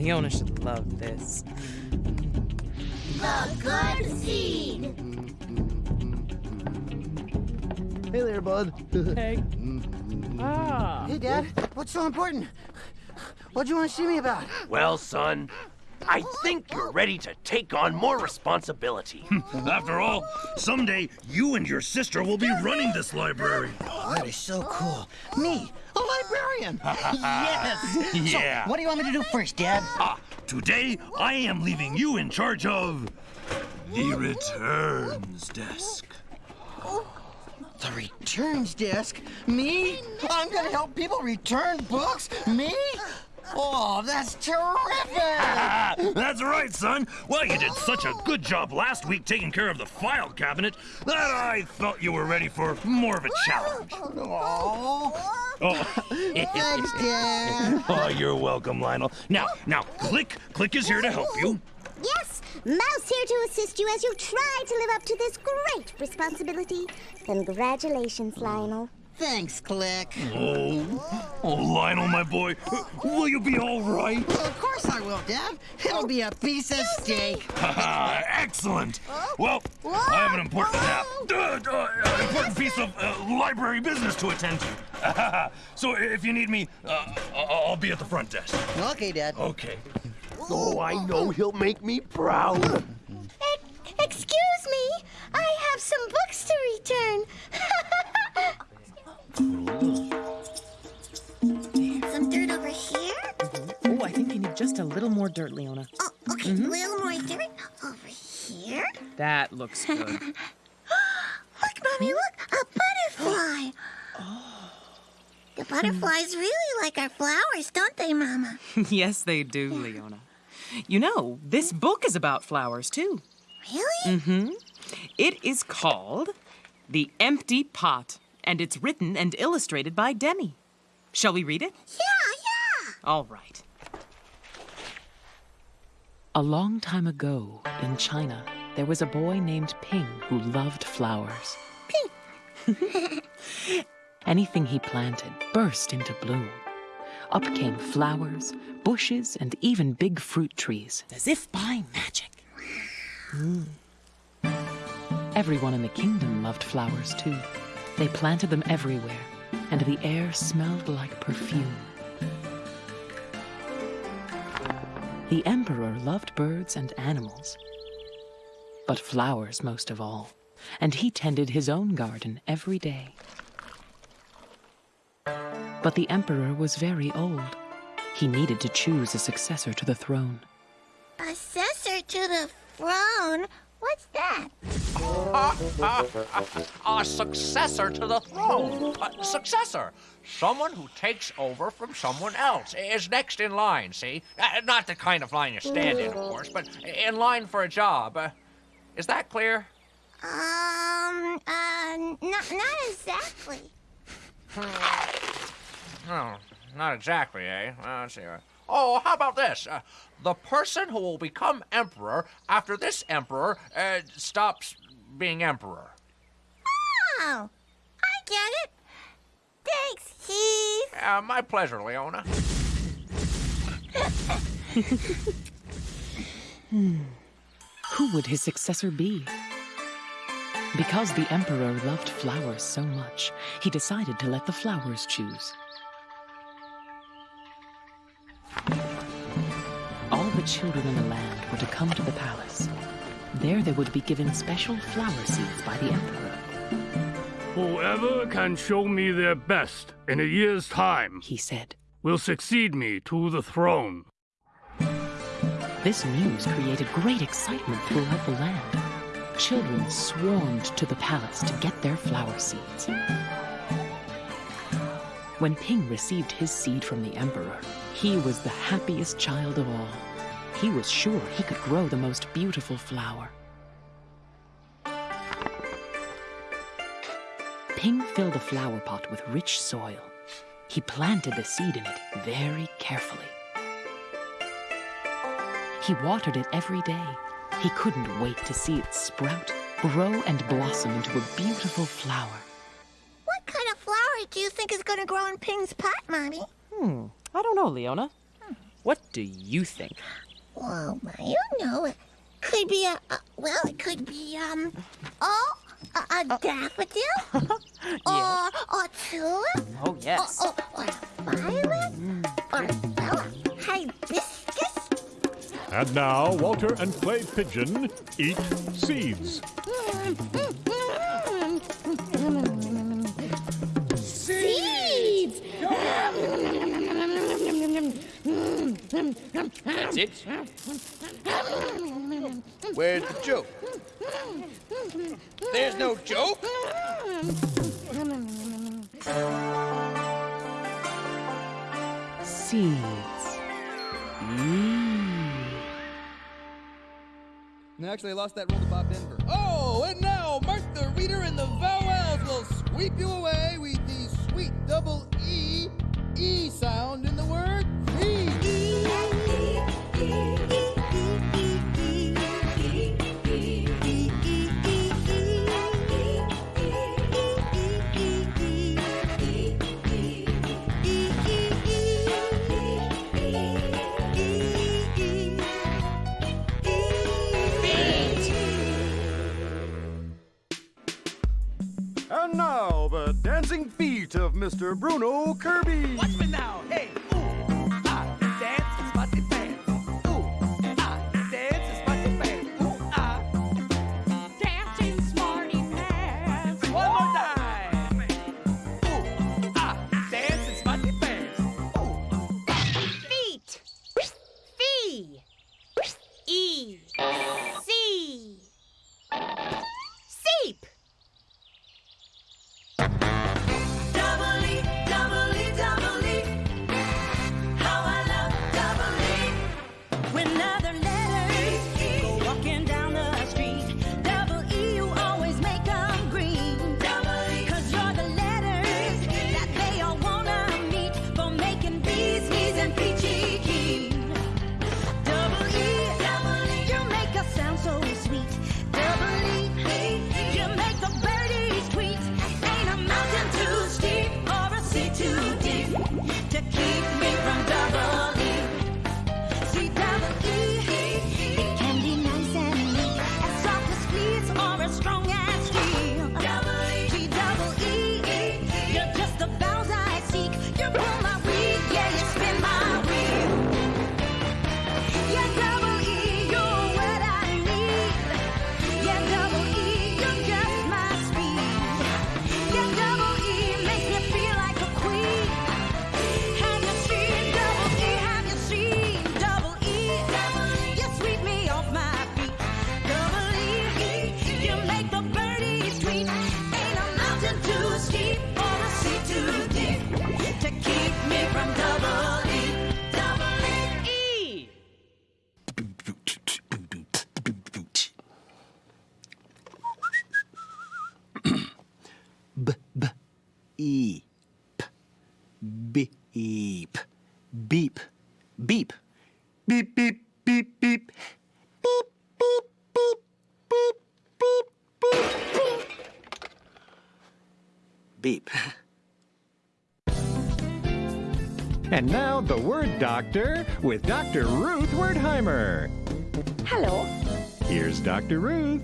Leona should love this. The good seed. Hey there, bud. Hey. Ah. Hey, Dad, what's so important? What do you want to see me about? Well, son, I think you're ready to take on more responsibility. After all, someday you and your sister will be running this library. Oh, that is so cool. Me, a librarian. yes. Yeah. So, what do you want me to do first, Dad? Ah, today I am leaving you in charge of the returns desk. The returns desk? Me? I'm gonna help people return books? Me? Oh, that's terrific! That's right, son. Well, you did such a good job last week taking care of the file cabinet that I thought you were ready for more of a challenge. Oh, Oh, thanks, Dad. oh you're welcome, Lionel. Now, now, Click, Click is here to help you. Yes, Mouse here to assist you as you try to live up to this great responsibility. Congratulations, Lionel. Thanks, Click. Oh, oh, Lionel, my boy, will you be all right? Well, of course I will, Dad. It'll be a piece of steak. Excellent. Well, I have an important uh, uh, uh, important piece of uh, library business to attend to. so if you need me, uh, I'll be at the front desk. Okay, Dad. Okay. Oh, I know he'll make me proud. More dirt, Leona. Oh, okay, a little more dirt over here. That looks good. Look, Mommy, look, a butterfly. The butterflies really like our flowers, don't they, Mama? yes, they do, Leona. You know, this book is about flowers, too. Really? Mm-hmm. It is called The Empty Pot, and it's written and illustrated by Demi. Shall we read it? Yeah, yeah. All right. A long time ago in China, there was a boy named Ping who loved flowers. Ping! Anything he planted burst into bloom. Up came flowers, bushes, and even big fruit trees, as if by magic. Mm. Everyone in the kingdom loved flowers too. They planted them everywhere, and the air smelled like perfume. The emperor loved birds and animals, but flowers most of all, and he tended his own garden every day. But the emperor was very old. He needed to choose a successor to the throne. Assessor to the throne? What's that? a successor to the throne. A successor. Someone who takes over from someone else. Is next in line, see? Uh, not the kind of line you stand in, of course, but in line for a job. Uh, is that clear? Um, uh, not, not exactly. Oh, not exactly, eh? Let's see. Oh, how about this? Uh, the person who will become emperor after this emperor uh, stops being emperor. Oh, I get it. Thanks, Heath. Uh, my pleasure, Leona. Who would his successor be? Because the emperor loved flowers so much, he decided to let the flowers choose. All the children in the land were to come to the palace. There they would be given special flower seeds by the emperor. Whoever can show me their best in a year's time, he said, will succeed me to the throne. This news created great excitement throughout the land. Children swarmed to the palace to get their flower seeds. When Ping received his seed from the emperor, he was the happiest child of all. He was sure he could grow the most beautiful flower. Ping filled a flower pot with rich soil. He planted the seed in it very carefully. He watered it every day. He couldn't wait to see it sprout, grow, and blossom into a beautiful flower. What kind of flower do you think is going to grow in Ping's pot, Mommy? Hmm, I don't know, Leona. What do you think? Well, I don't know. It could be a, a well, it could be um, oh, a, a uh, daffodil, or a tulip, Oh, yes. or, or a violet, mm. or well, a hibiscus. And now, Walter and Clay Pigeon eat seeds. Seeds. That's it? Where's the joke? There's no joke? Seeds. Mmm. Actually, I lost that roll to Bob Denver. Oh, and now Mark the Reader and the Vowelles will sweep you away with the sweet double E, E sound in the word the dancing feet of Mr. Bruno Kirby. Watch me now. Beep. And now, the Word Doctor with Dr. Ruth Westheimer. Hello. Here's Dr. Ruth.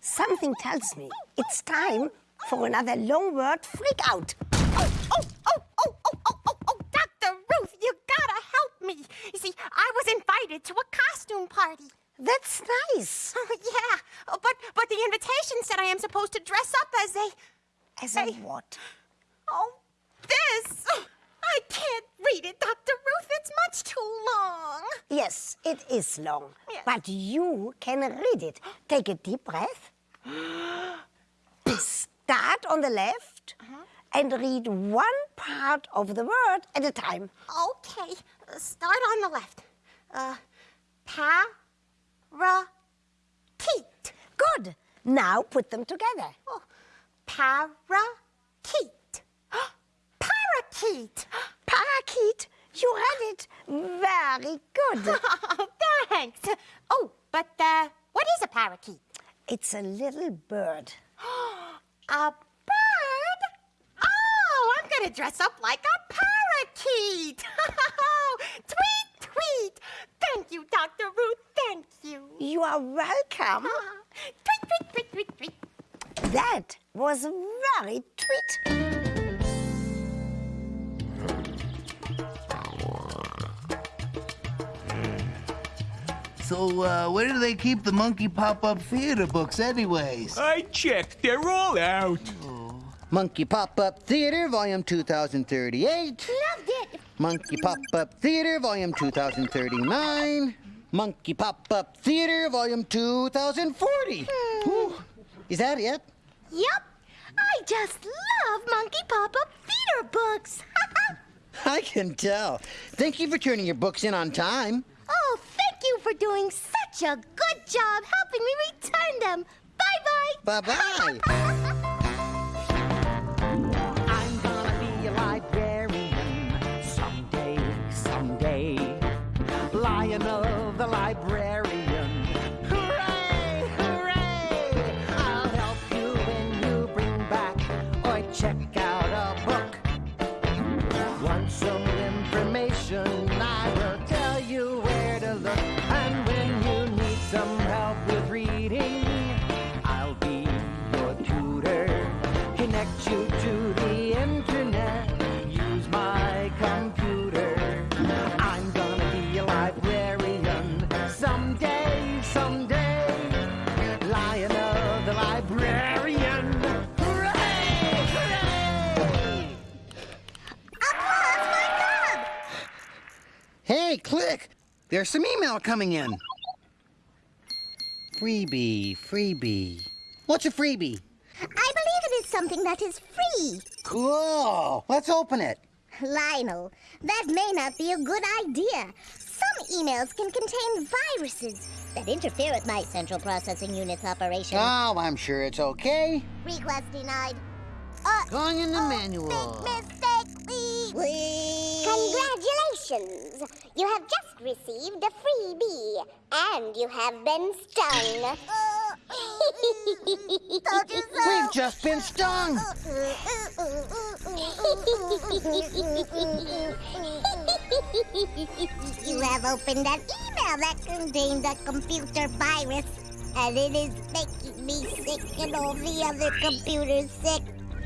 Something tells me it's time for another long word freak out. Oh, oh, oh, oh, oh, oh, oh, oh, oh Dr. Ruth, you gotta help me. You see, I was invited to a costume party. That's nice. Oh, yeah, Oh, but but the invitation said I am supposed to dress up as a As a what? oh this. I can't read it, Dr. Ruth. It's much too long. Yes, it is long, Yes. but you can read it. Take a deep breath. Start on the left and read one part of the word at a time. Okay, uh, start on the left. Uh, parakeet. Good. Now put them together. Oh, parakeet. Parakeet. Parakeet, you read it very good. Thanks. Oh, but uh, what is a parakeet? it's a little bird. A bird? Oh, I'm gonna dress up like a parakeet. sweet. Thank you, Dr. Ruth. Thank you. You are welcome. Ah. tweet, tweet, tweet, tweet, tweet. That was very tweet. So, uh, where do they keep the Monkey Pop-Up Theater books anyways? I checked. They're all out. Oh. Monkey Pop-Up Theater, volume 2038. No! Monkey Pop-Up Theater, Volume 2039. Monkey Pop-Up Theater, Volume 2040. Hmm. Whew. Is that it? Yep. I just love Monkey Pop-Up Theater books. I can tell. Thank you for turning your books in on time. oh, thank you for doing such a good job helping me return them. Bye-bye. Bye-bye. of the librarian. Click! There's some email coming in. Freebie, freebie. What's a freebie? I believe it is something that is free. Cool. Let's open it. Lionel, that may not be a good idea. Some emails can contain viruses that interfere with my central processing unit's operation. Oh, I'm sure it's okay. Request denied. Uh, Going in the manual. Big mistake, please. Congratulations! You have just received a freebie, and you have been stung. Told you so. We've just been stung. you have opened an email that contained a computer virus, and it is making me sick and all the other computers sick.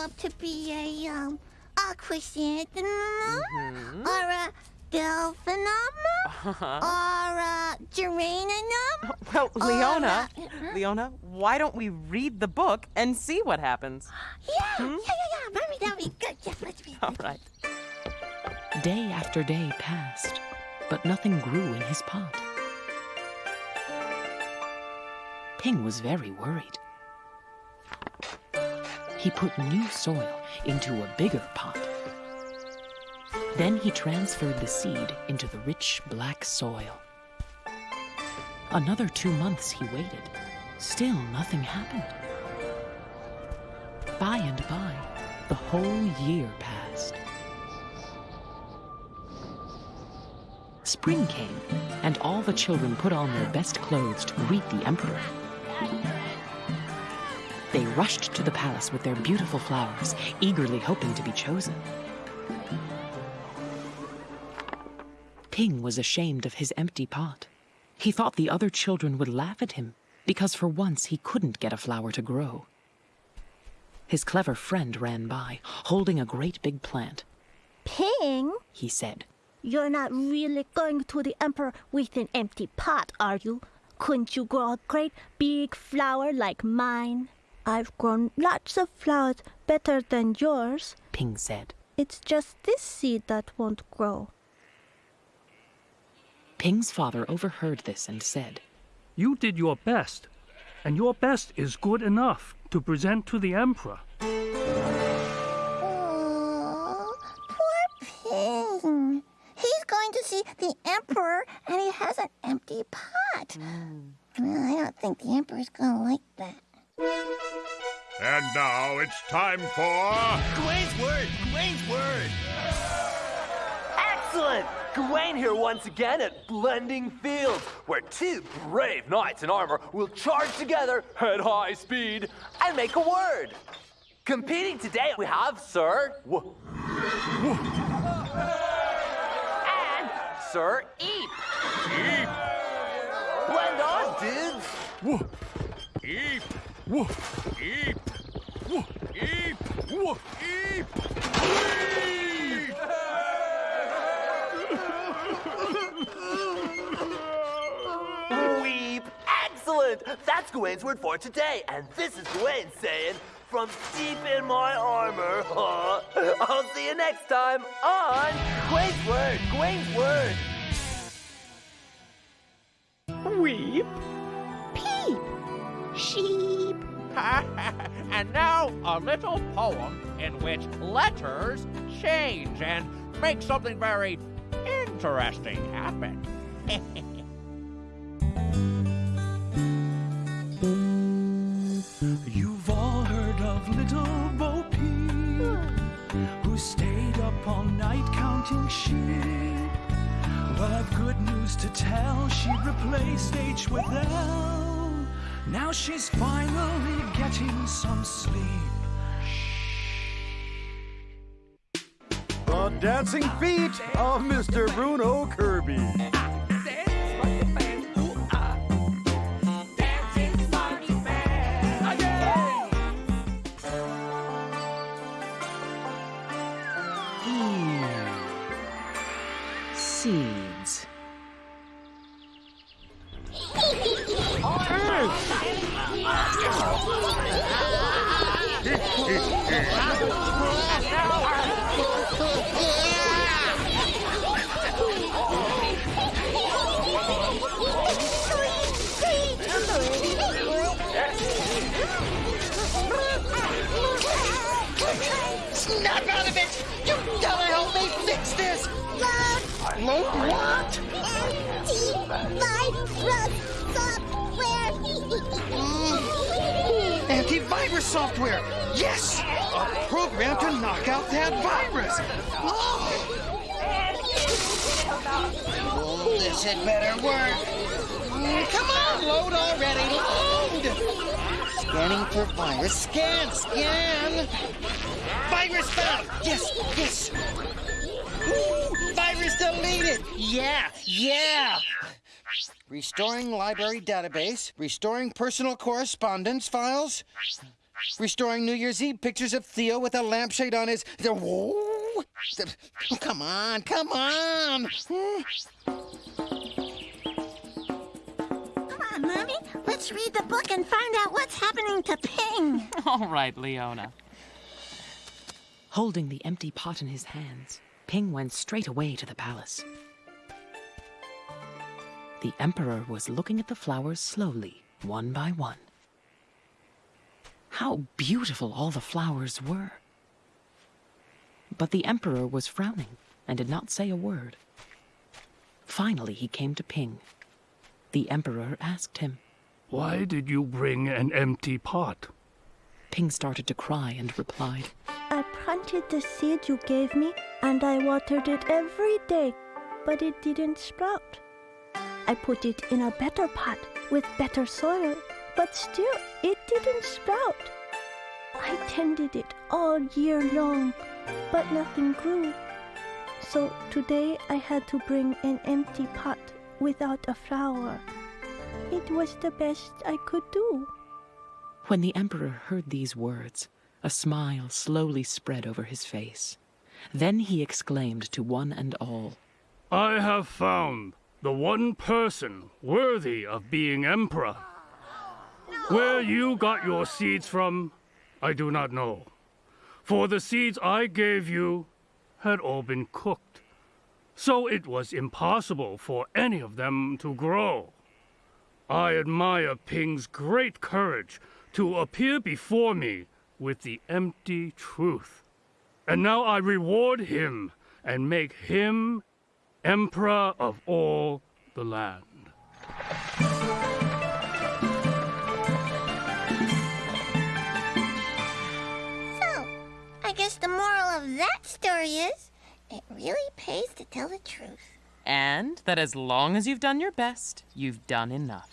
grow up to be a, um, a chrysanthemum, or a delphinum, uh-huh. or a geranium. Well, Leona, a- Leona, why don't we read the book and see what happens? Yeah, hmm? yeah, yeah, yeah. Mommy, that'll be good. Yes, let's read. All right. Day after day passed, but nothing grew in his pot. Ping was very worried. He put new soil into a bigger pot. Then he transferred the seed into the rich black soil. Another two months he waited. Still nothing happened. By and by, the whole year passed. Spring came, and all the children put on their best clothes to greet the emperor. Rushed to the palace with their beautiful flowers, eagerly hoping to be chosen. Ping was ashamed of his empty pot. He thought the other children would laugh at him because for once he couldn't get a flower to grow. His clever friend ran by, holding a great big plant. Ping, He said, you're not really going to the emperor with an empty pot, are you? Couldn't you grow a great big flower like mine? I've grown lots of flowers better than yours. Ping said. It's just this seed that won't grow. Ping's father overheard this and said, You did your best, and your best is good enough to present to the Emperor. Oh, poor Ping. He's going to see the emperor, and he has an empty pot. Hmm. Well, I don't think the emperor's going to like that. And now it's time for. Gawain's word! Gawain's word! Excellent! Gawain here once again at Blending Fields, where two brave knights in armor will charge together at high speed and make a word. Competing today, we have Sir. W- and Sir Eep. Eep! Blend on, dudes! Woo! Eep! Woo! Eep! Woo! Eep! Woo! Eep! Eep! Weep! Excellent! That's Gawain's word for today, and this is Gawain saying, from deep in my armor, huh? I'll see you next time on Gawain's Word, Gawain's Word. Weep. Peep. Sheep. and now a little poem in which letters change and make something very interesting happen. You've all heard of little Bo Peep, who stayed up all night counting sheep. Well, I've good news to tell. She replaced H with L. Now she's finally getting some sleep. The dancing feet of Mr. Bruno Kirby. Snap out of it! You gotta help me fix this! Load what? Anti virus software! Antivirus software! Yes! A program to knock out that virus! Oh, this had better work. Mm, Come on, load already, load! Scanning for virus. Scan, scan! Virus found! Yes, yes! Ooh, virus deleted! Yeah, yeah! Restoring library database, restoring personal correspondence files, restoring New Year's Eve pictures of Theo with a lampshade on his. Whoa. Come on, come on! Come on, Mommy. Let's read the book and find out what's happening to Ping. All right, Leona. Holding the empty pot in his hands, Ping went straight away to the palace. The emperor was looking at the flowers slowly, one by one. How beautiful all the flowers were. But the Emperor was frowning and did not say a word. Finally, he came to Ping. The Emperor asked him, Why did you bring an empty pot? Ping started to cry and replied, planted the seed you gave me, and I watered it every day, but it didn't sprout. I put it in a better pot with better soil, but still it didn't sprout. I tended it all year long, but nothing grew. So today I had to bring an empty pot without a flower. It was the best I could do. When the Emperor heard these words, a smile slowly spread over his face. Then he exclaimed to one and all, I have found the one person worthy of being emperor. Where you got your seeds from, I do not know. For the seeds I gave you had all been cooked, so it was impossible for any of them to grow. I admire Ping's great courage to appear before me with the empty truth. And now I reward him and make him emperor of all the land. So, I guess the moral of that story is it really pays to tell the truth. And that as long as you've done your best, you've done enough.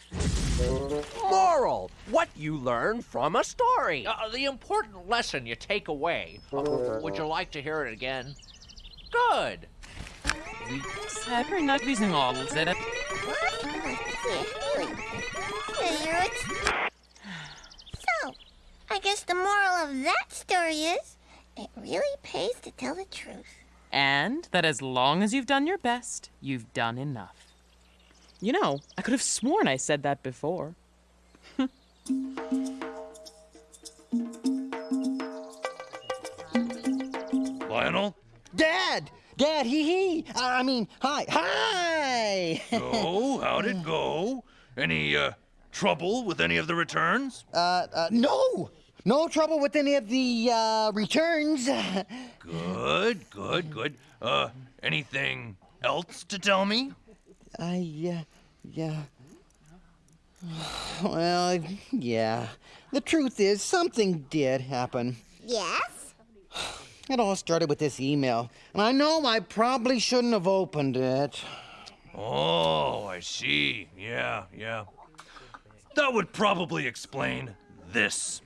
Moral: What you learn from a story. Uh, the important lesson you take away. Uh, would you like to hear it again? Good. Säkert nagvisningar. So, I guess the moral of that story is it really pays to tell the truth. And that as long as you've done your best, you've done enough. You know, I could have sworn I said that before. Lionel? Dad! Dad, hee hee! I mean, hi, hi! So, how'd it go? Any, uh, trouble with any of the returns? Uh, uh, no! No trouble with any of the, uh, returns. Good, good, good. Uh, anything else to tell me? I, uh, yeah. Well, yeah. The truth is, something did happen. Yes? It all started with this email, and I know I probably shouldn't have opened it. Oh, I see. Yeah, yeah. That would probably explain this.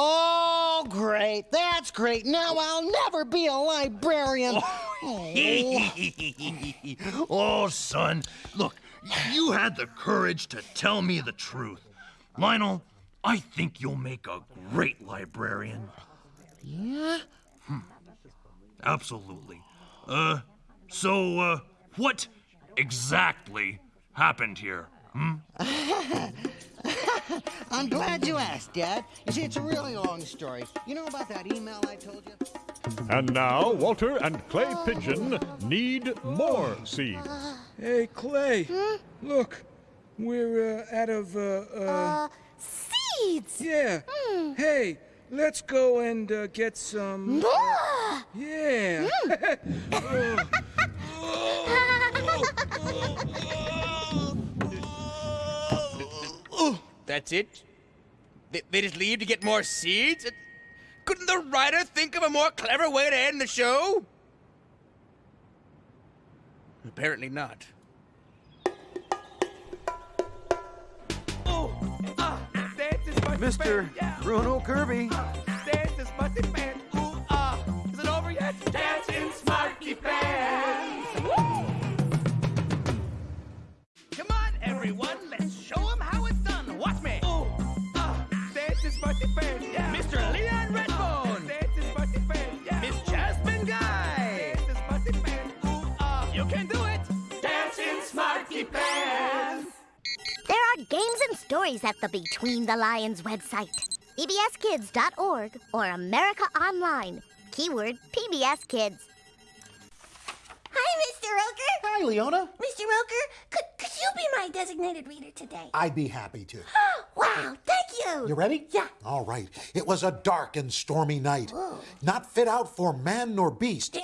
Oh, great. That's great. Now I'll never be a librarian. oh, son. Look, you had the courage to tell me the truth. Lionel, I think you'll make a great librarian. Yeah? Hmm. Absolutely. Uh, so, uh, what exactly happened here? Hmm? I'm glad you asked, Dad. You see, it's a really long story. You know about that email I told you? And now, Walter and Clay Pigeon need more seeds. Hey, Clay. Look, we're uh, out of, uh, uh... seeds! Yeah. Hey, let's go and uh, get some... More! Yeah. That's it? They, they just leave to get more seeds? Uh, Couldn't the writer think of a more clever way to end the show? Apparently not. Mr. Bruno Kirby. Santa's stories at the Between the Lions website. PBSKids.org or America Online. Keyword PBS Kids. Hi, Mr. Roker. Hi, Leona. Mr. Roker, could, could you be my designated reader today? I'd be happy to. wow, thank you. You ready? Yeah. All right. It was a dark and stormy night, not fit out for man nor beast.